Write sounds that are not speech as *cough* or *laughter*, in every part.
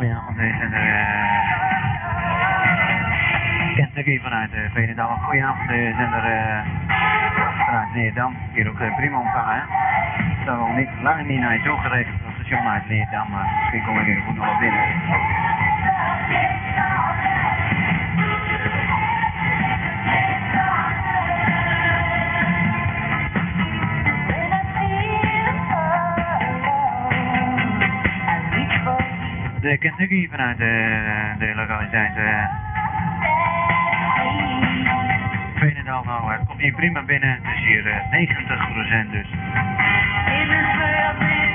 goedenavond. Deze zijn er uh, Kentucky vanuit uh, Veenendaal. Goedenavond, deze zijn er uh, vanuit Leerdam. Hier ook prima ontvangen. Hè? Zo nog niet, lang niet naar je toe geregeld van het station uit Leerdam, maar misschien kom ik even goed nog wel binnen. De Kentucky vanuit de, de lokaliteit uh, Veenendaal. Nou, het komt hier prima binnen. Het is hier uh, 90% dus.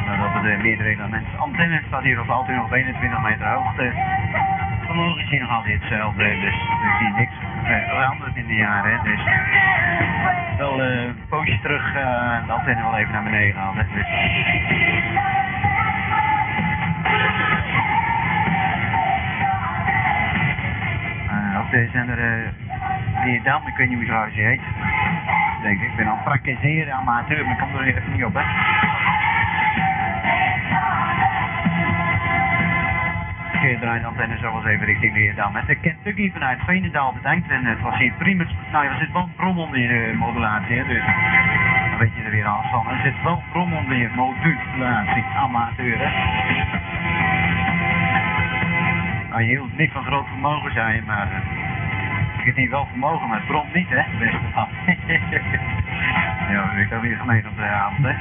Nou, dat het meerdere elementen. Antenne staat hier op altijd nog 21 meter hoogte. Vermogen is hier nog altijd hetzelfde, dus er zie niks uh, veranderd in de jaren. Dus wel een poosje terug de antenne wel even naar beneden. Dus. De zender uh, Leerdam, ik weet niet hoe trouwens heet. Denk ik, ben al praktiseren amateur, maar ik kom er even niet op, hè. Keer draait de antenne zo eens even richting Leerdam. De Kentucky vanuit Veenendaal bedankt en het was hier prima. Nou, er zit wel brom onder je modulatie, hè, dus dan weet je er weer alles van. Er zit wel brom onder je modulatie, amateur, hè. Nou, je hield niet van groot vermogen zijn, maar ik heb niet wel vermogen, maar het bromt niet, hè, *laughs* ja, ik heb weer gemeen op de avond, hè.